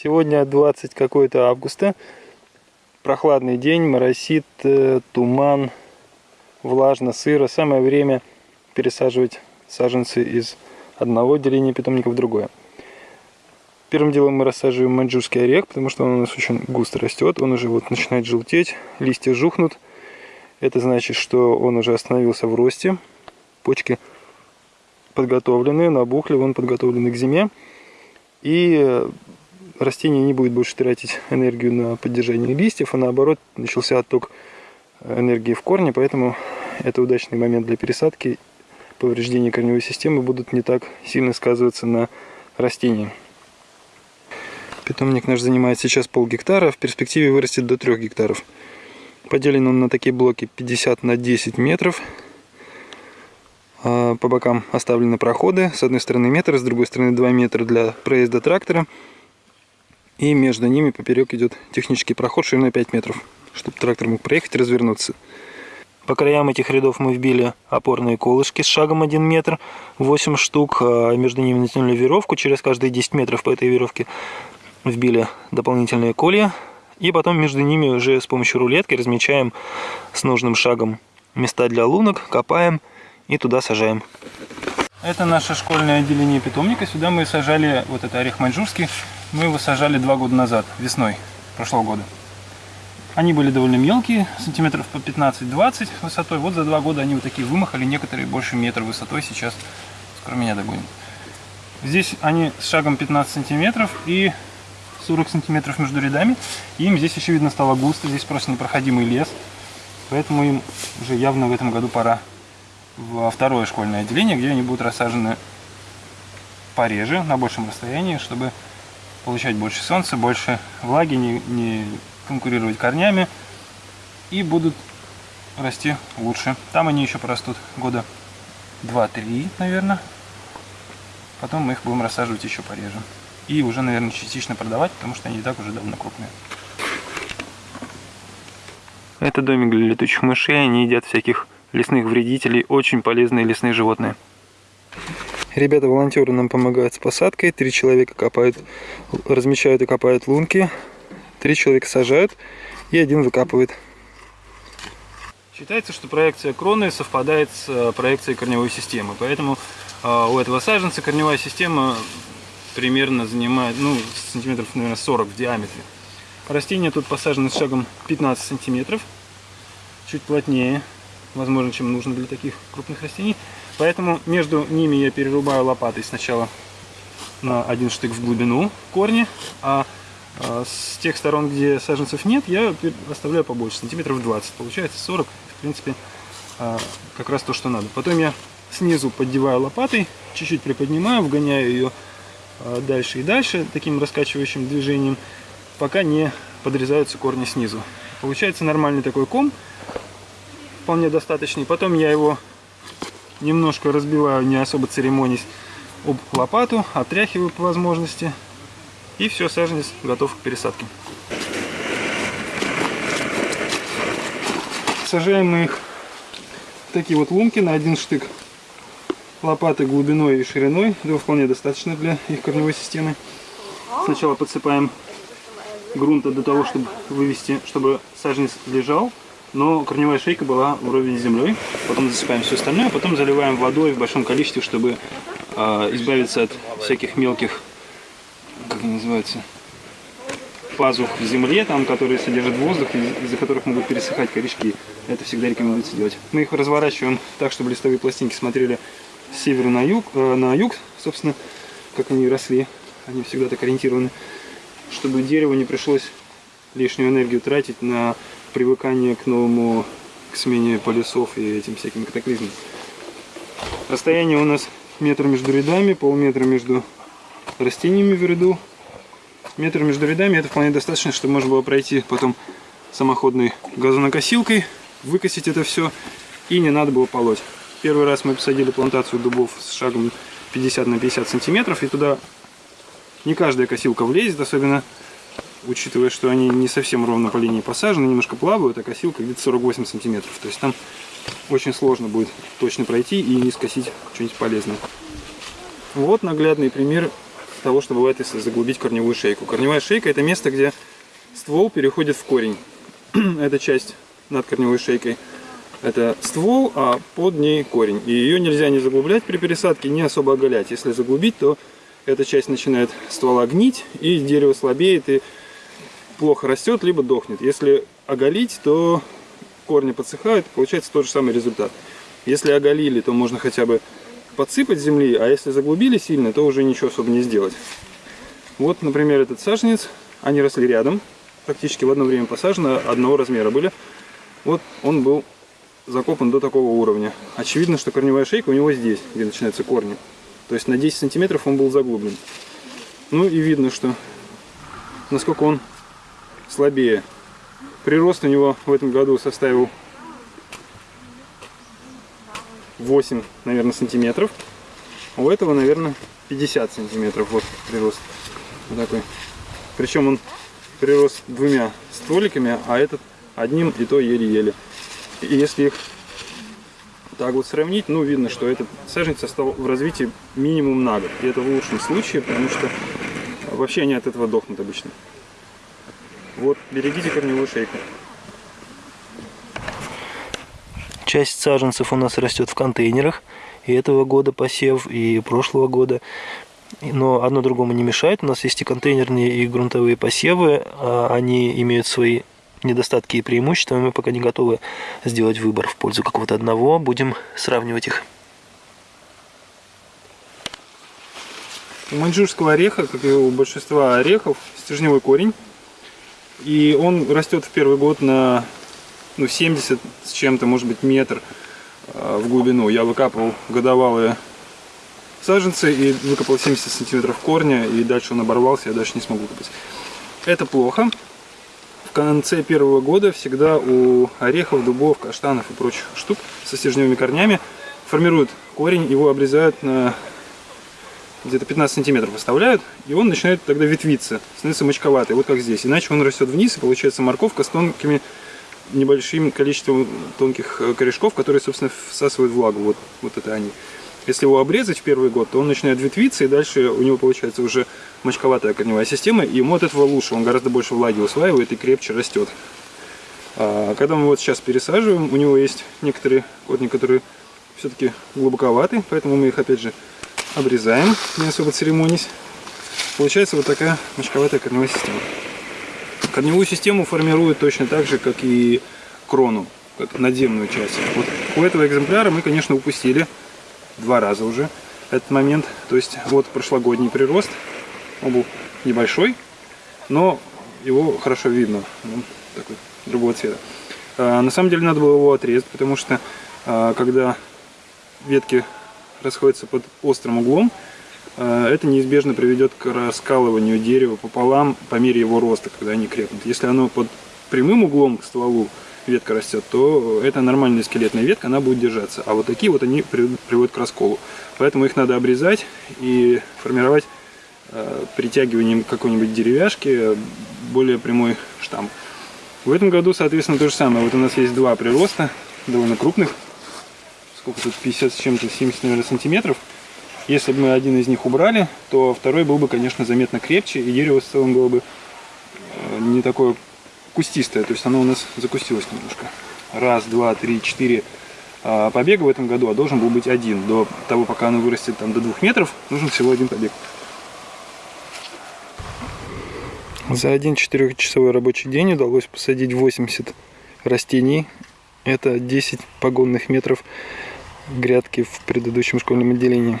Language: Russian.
Сегодня 20 какой-то августа. Прохладный день, моросит, э, туман, влажно, сыро. Самое время пересаживать саженцы из одного отделения питомника в другое. Первым делом мы рассаживаем маньчжурский орех, потому что он у нас очень густо растет. Он уже вот начинает желтеть, листья жухнут. Это значит, что он уже остановился в росте. Почки подготовлены, набухли, он подготовлены к зиме. И растение не будет больше тратить энергию на поддержание листьев, а наоборот начался отток энергии в корне, поэтому это удачный момент для пересадки. Повреждения корневой системы будут не так сильно сказываться на растении. Питомник наш занимает сейчас пол гектара, в перспективе вырастет до 3 гектаров. Поделен он на такие блоки 50 на 10 метров. А, по бокам оставлены проходы. С одной стороны метр, с другой стороны 2 метра для проезда трактора. И между ними поперек идет технический проход шириной 5 метров, чтобы трактор мог проехать и развернуться. По краям этих рядов мы вбили опорные колышки с шагом 1 метр, 8 штук, а между ними натянули веревку, через каждые 10 метров по этой веревке вбили дополнительные колья, и потом между ними уже с помощью рулетки размечаем с нужным шагом места для лунок, копаем и туда сажаем. Это наше школьное отделение питомника. Сюда мы сажали вот это орех маньчжурский. Мы его сажали два года назад, весной прошлого года. Они были довольно мелкие, сантиметров по 15-20 высотой. Вот за два года они вот такие вымахали, некоторые больше метра высотой. Сейчас скоро меня догонят. Здесь они с шагом 15 сантиметров и 40 сантиметров между рядами. Им здесь еще видно стало густо, здесь просто непроходимый лес. Поэтому им уже явно в этом году пора во второе школьное отделение, где они будут рассажены пореже, на большем расстоянии, чтобы получать больше солнца, больше влаги, не, не конкурировать корнями и будут расти лучше. Там они еще порастут года 2-3, наверное. Потом мы их будем рассаживать еще пореже. И уже, наверное, частично продавать, потому что они и так уже довольно крупные. Это домик для летучих мышей, они едят всяких лесных вредителей, очень полезные лесные животные. Ребята-волонтеры нам помогают с посадкой. Три человека копают, размечают и копают лунки. Три человека сажают и один выкапывает. Считается, что проекция кроны совпадает с э, проекцией корневой системы. Поэтому э, у этого саженца корневая система примерно занимает ну, сантиметров наверное, 40 в диаметре. Растения тут посажены с шагом 15 сантиметров. Чуть плотнее возможно, чем нужно для таких крупных растений. Поэтому между ними я перерубаю лопатой сначала на один штык в глубину корни, а, а с тех сторон, где саженцев нет, я оставляю побольше, сантиметров 20. Получается 40, в принципе, а, как раз то, что надо. Потом я снизу поддеваю лопатой, чуть-чуть приподнимаю, вгоняю ее а, дальше и дальше, таким раскачивающим движением, пока не подрезаются корни снизу. Получается нормальный такой ком, вполне достаточный. Потом я его немножко разбиваю, не особо церемонясь, об лопату, отряхиваю по возможности. И все, саженец готов к пересадке. Сажаем мы их в такие вот лунки на один штык лопаты глубиной и шириной. Этого вполне достаточно для их корневой системы. Сначала подсыпаем грунта для того, чтобы вывести, чтобы саженец лежал но корневая шейка была вровень с землей. Потом засыпаем все остальное, а потом заливаем водой в большом количестве, чтобы э, избавиться от всяких мелких, как они называются, пазух в земле, там, которые содержат воздух, из-за которых могут пересыхать корешки. Это всегда рекомендуется делать. Мы их разворачиваем так, чтобы листовые пластинки смотрели с севера на юг, э, на юг, собственно, как они росли. Они всегда так ориентированы, чтобы дереву не пришлось лишнюю энергию тратить на привыкание к новому, к смене полюсов и этим всяким катаклизмам. Расстояние у нас метр между рядами, полметра между растениями в ряду. Метр между рядами это вполне достаточно, чтобы можно было пройти потом самоходной газонокосилкой, выкосить это все и не надо было полоть. Первый раз мы посадили плантацию дубов с шагом 50 на 50 сантиметров, и туда не каждая косилка влезет, особенно учитывая, что они не совсем ровно по линии посажены, немножко плавают, а косилка где-то 48 сантиметров. То есть там очень сложно будет точно пройти и не скосить что-нибудь полезное. Вот наглядный пример того, что бывает, если заглубить корневую шейку. Корневая шейка – это место, где ствол переходит в корень. это часть над корневой шейкой. Это ствол, а под ней корень. И ее нельзя не заглублять при пересадке, не особо оголять. Если заглубить, то эта часть начинает ствола гнить, и дерево слабеет и плохо растет, либо дохнет. Если оголить, то корни подсыхают, получается тот же самый результат. Если оголили, то можно хотя бы подсыпать земли, а если заглубили сильно, то уже ничего особо не сделать. Вот, например, этот саженец, они росли рядом, практически в одно время посажены, одного размера были. Вот он был закопан до такого уровня. Очевидно, что корневая шейка у него здесь, где начинаются корни. То есть на 10 сантиметров он был заглублен. Ну и видно, что насколько он слабее. Прирост у него в этом году составил 8, наверное, сантиметров. У этого, наверное, 50 сантиметров. Вот прирост. Вот такой. Причем он прирос двумя стволиками, а этот одним и то еле-еле. И если их так вот сравнить, ну, видно, что этот саженец стал в развитии минимум на год. И это в лучшем случае, потому что вообще они от этого дохнут обычно. Вот, берегите корневую шейку. Часть саженцев у нас растет в контейнерах. И этого года посев, и прошлого года. Но одно другому не мешает. У нас есть и контейнерные, и грунтовые посевы. А они имеют свои недостатки и преимущества. Мы пока не готовы сделать выбор в пользу какого-то одного. Будем сравнивать их. У маньчжурского ореха, как и у большинства орехов, стержневой корень. И он растет в первый год на ну, 70 с чем-то, может быть, метр а, в глубину. Я выкапывал годовалые саженцы и выкопал 70 сантиметров корня, и дальше он оборвался, я дальше не смогу копать. Это плохо. В конце первого года всегда у орехов, дубов, каштанов и прочих штук со стержневыми корнями формируют корень, его обрезают на где-то 15 сантиметров оставляют, и он начинает тогда ветвиться, становится мочковатый, вот как здесь. Иначе он растет вниз, и получается морковка с тонкими небольшим количеством тонких э, корешков, которые, собственно, всасывают влагу. Вот, вот это они. Если его обрезать в первый год, то он начинает ветвиться, и дальше у него получается уже мочковатая корневая система, и ему от этого лучше, он гораздо больше влаги усваивает и крепче растет. А когда мы вот сейчас пересаживаем, у него есть некоторые корни, которые все-таки глубоковаты, поэтому мы их опять же обрезаем, не особо церемонясь. Получается вот такая мочковатая корневая система. Корневую систему формируют точно так же, как и крону, надземную часть. Вот у этого экземпляра мы, конечно, упустили два раза уже этот момент. То есть вот прошлогодний прирост, он был небольшой, но его хорошо видно, он такой другого цвета. А, на самом деле надо было его отрезать, потому что а, когда ветки расходятся под острым углом, Э, это неизбежно приведет к раскалыванию дерева пополам по мере его роста, когда они крепнут. Если оно под прямым углом к стволу ветка растет, то это нормальная скелетная ветка, она будет держаться. А вот такие вот они приводят к расколу. Поэтому их надо обрезать и формировать э, притягиванием какой-нибудь деревяшки более прямой штамм. В этом году, соответственно, то же самое. Вот у нас есть два прироста, довольно крупных. Сколько тут? 50 с чем-то, 70, наверное, сантиметров. Если бы мы один из них убрали, то второй был бы, конечно, заметно крепче, и дерево в целом было бы э, не такое кустистое. То есть оно у нас закустилось немножко. Раз, два, три, четыре а, побега в этом году, а должен был быть один. До того, пока оно вырастет там, до двух метров, нужен всего один побег. За один четырехчасовой рабочий день удалось посадить 80 растений. Это 10 погонных метров грядки в предыдущем школьном отделении.